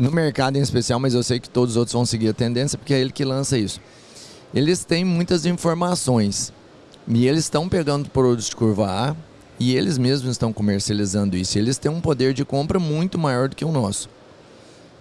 no mercado em especial, mas eu sei que todos os outros vão seguir a tendência, porque é ele que lança isso. Eles têm muitas informações e eles estão pegando produtos de curva A e eles mesmos estão comercializando isso. Eles têm um poder de compra muito maior do que o nosso.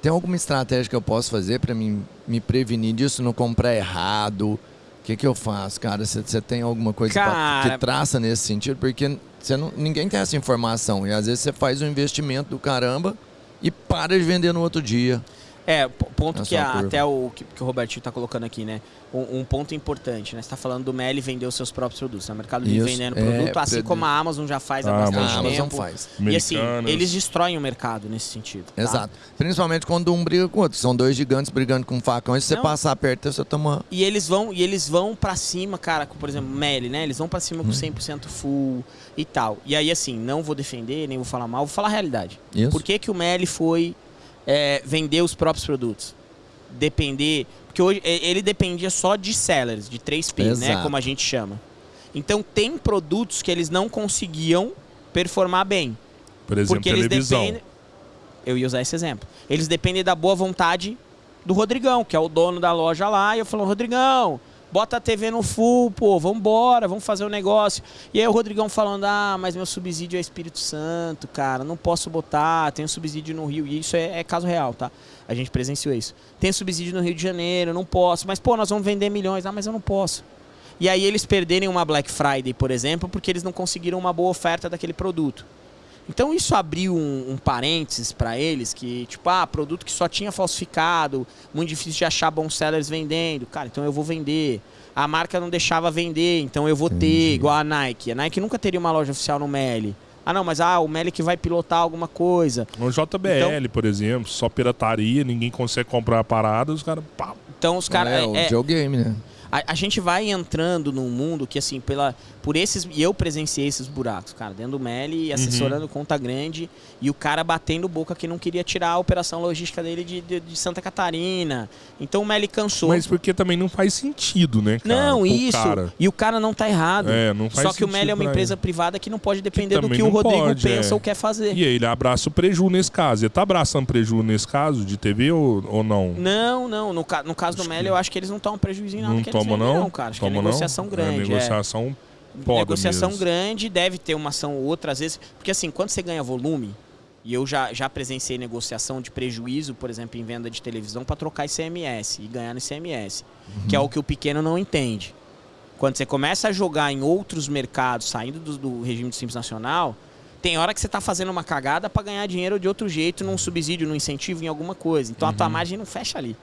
Tem alguma estratégia que eu posso fazer para me, me prevenir disso, não comprar errado? O que, que eu faço, cara? Você tem alguma coisa Cara... que traça nesse sentido? Porque não, ninguém tem essa informação. E às vezes você faz um investimento do caramba e para de vender no outro dia. É, ponto Na que a- até o que, que o Robertinho está colocando aqui, né? Um, um ponto importante, né? Você está falando do Meli vender os seus próprios produtos. né? O Mercado Livre vendendo é, produto, assim produ- como a Amazon já faz há Ah, bastante A Amazon tempo. faz. E assim, Americanas. eles destroem o mercado nesse sentido. tá? Exato. Principalmente quando um briga com o outro. São dois gigantes brigando com um facão. E se você Não. passar perto, você toma. E eles vão, e eles vão para cima, cara, com, por exemplo, Meli, né? Eles vão para cima com 100% full e tal. E aí assim, não vou defender, nem vou falar mal, vou falar a realidade. Isso. Por que, que o Meli foi é, vender os próprios produtos? Depender. Porque hoje ele dependia só de sellers, de 3P, né? Exato. Como a gente chama. Então tem produtos que eles não conseguiam performar bem. Por exemplo, porque eles televisão. dependem. Eu ia usar esse exemplo. Eles dependem da boa vontade do Rodrigão, que é o dono da loja lá. E eu falo, Rodrigão, bota a TV no full, pô, vambora, vamos fazer o negócio. E aí o Rodrigão falando, ah, mas meu subsídio é Espírito Santo, cara, não posso botar, tem um subsídio no Rio. E isso é, é caso real, tá? A gente presenciou isso. Tem subsídio no Rio de Janeiro, não posso. Mas, pô, nós vamos vender milhões. Ah, mas eu não posso. E aí eles perderem uma Black Friday, por exemplo, porque eles não conseguiram uma boa oferta daquele produto. Então isso abriu um, um parênteses para eles que, tipo, ah, produto que só tinha falsificado, muito difícil de achar bons sellers vendendo. Cara, então eu vou vender. A marca não deixava vender, então eu vou ter, Entendi. igual a Nike. A Nike nunca teria uma loja oficial no Meli. Ah, não, mas ah, o Meli que vai pilotar alguma coisa. No JBL, por exemplo, só pirataria, ninguém consegue comprar a parada, os caras. pá, Então os caras. é, o videogame, né? A, a gente vai entrando num mundo que, assim, pela, por esses. E eu presenciei esses buracos, cara, dentro do Meli, assessorando conta grande, e o cara batendo boca que não queria tirar a operação logística dele de, de, de Santa Catarina. Então o Meli cansou. Mas porque também não faz sentido, né, cara? não, isso. cara. E o cara não tá errado. É, não faz Só que o Meli é uma empresa ele. privada que não pode depender do também que o Rodrigo pode, pensa é. ou quer fazer. E ele abraça o preju nesse caso. Ele tá abraçando preju nesse caso de TV ou, ou não? Não, não. No, no caso do Acho Meli, que- eu acho que eles não tomam prejuízo em nada Não vendem, não? não, cara. Acho que é negociação não? grande. É é. negociação foda negociação mesmo. grande, deve ter uma ação ou outra, às vezes. Porque assim, quando você ganha volume, e eu já, já presenciei negociação de prejuízo, por exemplo, em venda de televisão, para trocar ICMS e ganhar no ICMS, que é o que o pequeno não entende. Quando você começa a jogar em outros mercados, saindo do, do regime de Simples Nacional, tem hora que você está fazendo uma cagada para ganhar dinheiro de outro jeito, num subsídio, num incentivo, em alguma coisa. Então a tua margem não fecha ali.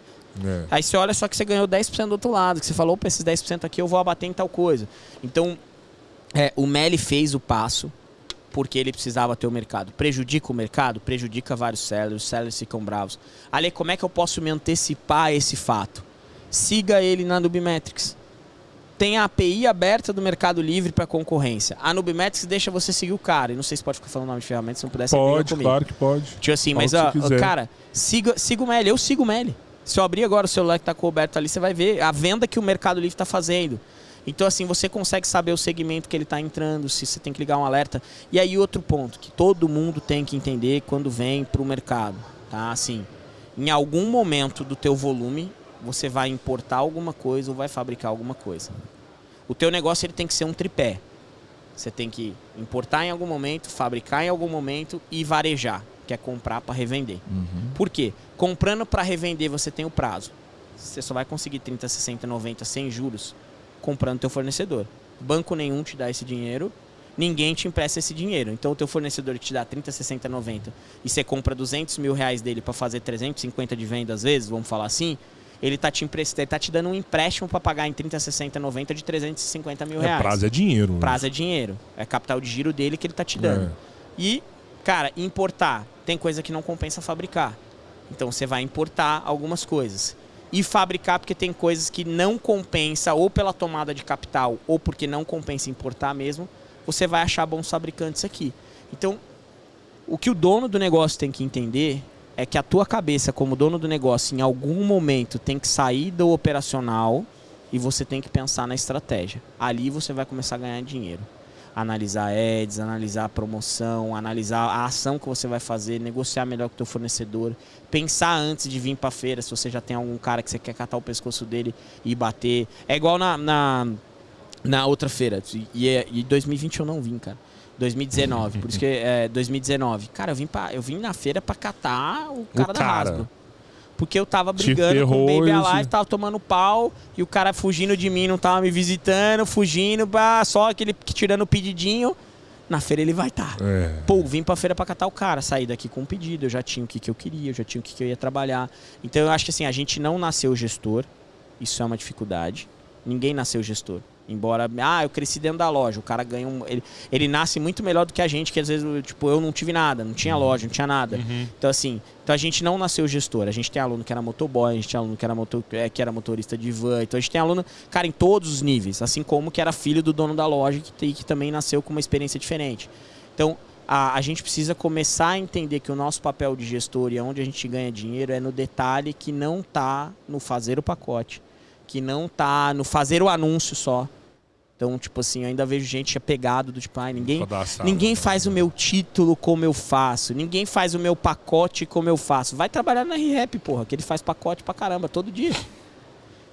É. Aí você olha só que você ganhou 10% do outro lado, que você falou, opa, esses 10% aqui eu vou abater em tal coisa. Então, é, o Meli fez o passo porque ele precisava ter o mercado. Prejudica o mercado? Prejudica vários sellers, os sellers ficam bravos. Ali, como é que eu posso me antecipar a esse fato? Siga ele na Nubimetrics. Tem a API aberta do Mercado Livre para concorrência. A Nubimetrics deixa você seguir o cara. E não sei se pode ficar falando nome de ferramenta, se não pudesse Pode, comigo. claro que pode. Tipo assim, mas ó, cara, siga, siga o Meli, eu sigo o Meli. Se eu abrir agora o celular que tá coberto ali, você vai ver a venda que o Mercado Livre tá fazendo. Então, assim, você consegue saber o segmento que ele tá entrando, se você tem que ligar um alerta. E aí, outro ponto que todo mundo tem que entender quando vem pro mercado, tá? Assim, em algum momento do teu volume, você vai importar alguma coisa ou vai fabricar alguma coisa. O teu negócio ele tem que ser um tripé. Você tem que importar em algum momento, fabricar em algum momento e varejar, que é comprar para revender. Uhum. Por quê? Comprando para revender você tem o prazo. Você só vai conseguir 30, 60, 90 sem juros comprando teu fornecedor. Banco nenhum te dá esse dinheiro, ninguém te empresta esse dinheiro. Então o teu fornecedor que te dá 30, 60, 90 e você compra 200 mil reais dele para fazer 350 de venda às vezes, vamos falar assim, ele tá te emprestando, tá te dando um empréstimo para pagar em 30, 60, 90 de 350 mil É, reais. prazo é dinheiro. né? Prazo é dinheiro. É capital de giro dele que ele tá te dando. É. E, cara, importar. Tem coisa que não compensa fabricar. Então você vai importar algumas coisas. E fabricar porque tem coisas que não compensa, ou pela tomada de capital, ou porque não compensa importar mesmo, você vai achar bons fabricantes aqui. Então, o que o dono do negócio tem que entender é que a tua cabeça, como dono do negócio, em algum momento tem que sair do operacional e você tem que pensar na estratégia. Ali você vai começar a ganhar dinheiro. Analisar ads, analisar a promoção, analisar a ação que você vai fazer, negociar melhor com o teu fornecedor, pensar antes de vir para feira, se você já tem algum cara que você quer catar o pescoço dele e bater. É igual na, na, na outra feira. E, é, e 2020 eu não vim, cara. 2019, por isso que é 2019. Cara, eu vim, pra, eu vim na feira para catar o cara, o da Hasbro. Porque eu tava brigando com o Baby Alive, tava tomando pau, e o cara fugindo de mim, não tava me visitando, fugindo, bah, só aquele tirando o pedidinho. Na feira ele vai estar. Tá. É. Pô, vim pra feira pra catar o cara, saí daqui com um pedido, eu já tinha o que, que eu queria, eu já tinha o que, que eu ia trabalhar. Então eu acho que assim, a gente não nasceu gestor, isso é uma dificuldade. Ninguém nasceu gestor. Embora, ah, eu cresci dentro da loja. O cara ganha um. Ele, ele nasce muito melhor do que a gente, que às vezes, tipo, eu não tive nada, não tinha uhum. loja, não tinha nada. Uhum. Então, assim, então a gente não nasceu gestor. A gente tem aluno que era motoboy, a gente tem aluno que era, motor, é, que era motorista de van. Então a gente tem aluno, cara, em todos os níveis. Assim como que era filho do dono da loja que, que também nasceu com uma experiência diferente. Então, a, a, gente precisa começar a entender que o nosso papel de gestor e onde a gente ganha dinheiro é no detalhe que não está no fazer o pacote, que não está no fazer o anúncio só, então, tipo assim, eu ainda vejo gente apegado do tipo, ai, ninguém, ninguém né? faz o meu título como eu faço, ninguém faz o meu pacote como eu faço. Vai trabalhar na ReHap, porra, que ele faz pacote pra caramba todo dia.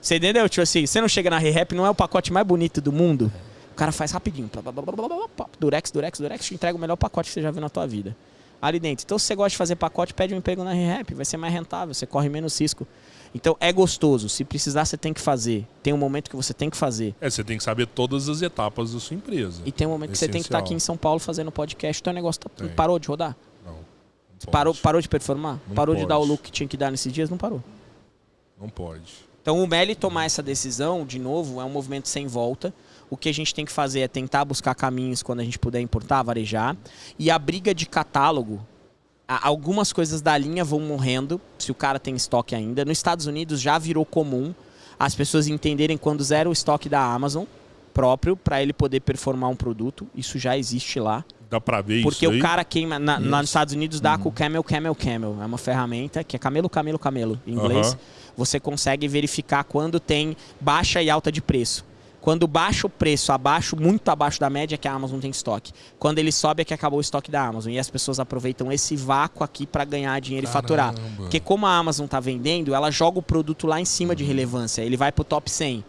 Você entendeu? Tipo assim, você não chega na ReHap, não é o pacote mais bonito do mundo. O cara faz rapidinho. Durex, durex, durex, te entrega o melhor pacote que você já viu na tua vida. Ali dentro. Então, se você gosta de fazer pacote, pede um emprego na ReHap, vai ser mais rentável, você corre menos risco. Então é gostoso. Se precisar, você tem que fazer. Tem um momento que você tem que fazer. É, você tem que saber todas as etapas da sua empresa. E tem um momento Essencial. que você tem que estar aqui em São Paulo fazendo podcast. Então o negócio tá, parou de rodar? Não. não parou, parou de performar? Não parou pode. de dar o look que tinha que dar nesses dias? Não parou. Não pode. Então o Meli tomar essa decisão, de novo, é um movimento sem volta. O que a gente tem que fazer é tentar buscar caminhos quando a gente puder importar, varejar. E a briga de catálogo algumas coisas da linha vão morrendo, se o cara tem estoque ainda. Nos Estados Unidos já virou comum as pessoas entenderem quando zero o estoque da Amazon próprio para ele poder performar um produto. Isso já existe lá. Dá pra ver Porque isso o cara queima. Na, lá nos Estados Unidos dá uhum. com o Camel, Camel, Camel. É uma ferramenta que é camelo, camelo, camelo em inglês. Uhum. Você consegue verificar quando tem baixa e alta de preço. Quando baixa o preço abaixo, muito abaixo da média, é que a Amazon tem estoque. Quando ele sobe, é que acabou o estoque da Amazon. E as pessoas aproveitam esse vácuo aqui para ganhar dinheiro Caramba. e faturar. Porque como a Amazon está vendendo, ela joga o produto lá em cima uhum. de relevância. Ele vai pro top 100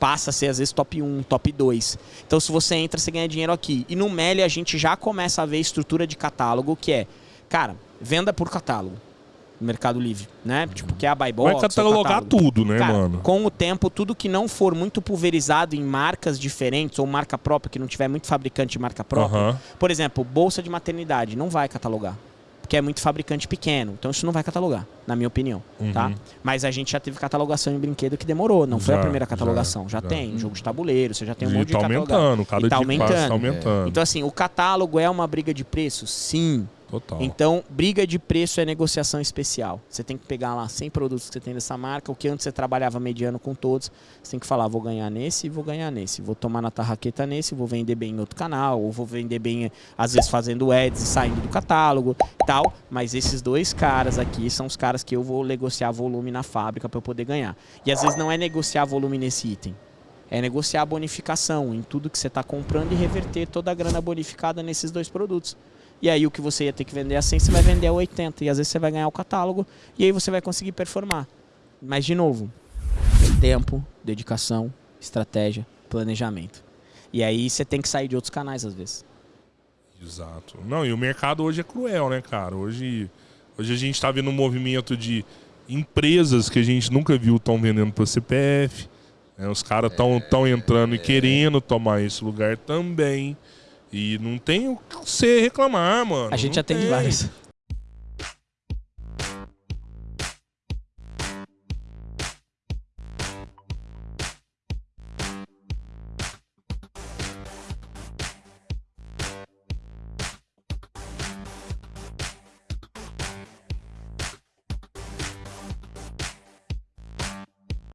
passa a ser às vezes top 1, top 2. Então se você entra, você ganha dinheiro aqui. E no Meli a gente já começa a ver estrutura de catálogo, que é, cara, venda por catálogo Mercado Livre, né? Tipo, que é a buy box. Vai catalogar tudo, né, Cara, mano? Com o tempo, tudo que não for muito pulverizado em marcas diferentes ou marca própria, que não tiver muito fabricante de marca própria. Por exemplo, bolsa de maternidade, não vai catalogar. Porque é muito fabricante pequeno. Então isso não vai catalogar, na minha opinião. Uhum. Tá? Mas a gente já teve catalogação em brinquedo que demorou. Não já, foi a primeira catalogação. Já, já, já. tem. Jogo de tabuleiro, você já tem um e monte tá de aumentando, cada e tá dia aumentando. Tá aumentando. Então, assim, o catálogo é uma briga de preço? Sim. Total. Então, briga de preço é negociação especial. Você tem que pegar lá 100 produtos que você tem dessa marca, o que antes você trabalhava mediano com todos, você tem que falar, vou ganhar nesse e vou ganhar nesse. Vou tomar na tarraqueta nesse, vou vender bem em outro canal, ou vou vender bem, às vezes, fazendo ads e saindo do catálogo tal. Mas esses dois caras aqui são os caras que eu vou negociar volume na fábrica para eu poder ganhar. E às vezes não é negociar volume nesse item. É negociar a bonificação em tudo que você está comprando e reverter toda a grana bonificada nesses dois produtos. E aí o que você ia ter que vender a 100, você vai vender a 80. E às vezes você vai ganhar o catálogo e aí você vai conseguir performar. Mas, de novo, tempo, dedicação, estratégia, planejamento. E aí você tem que sair de outros canais às vezes. Exato. Não, e o mercado hoje é cruel, né, cara? Hoje, hoje a gente está vendo um movimento de empresas que a gente nunca viu estão vendendo para CPF. Né? Os caras estão tão entrando e querendo tomar esse lugar também. E não tem o que você reclamar, mano. A gente não atende vários.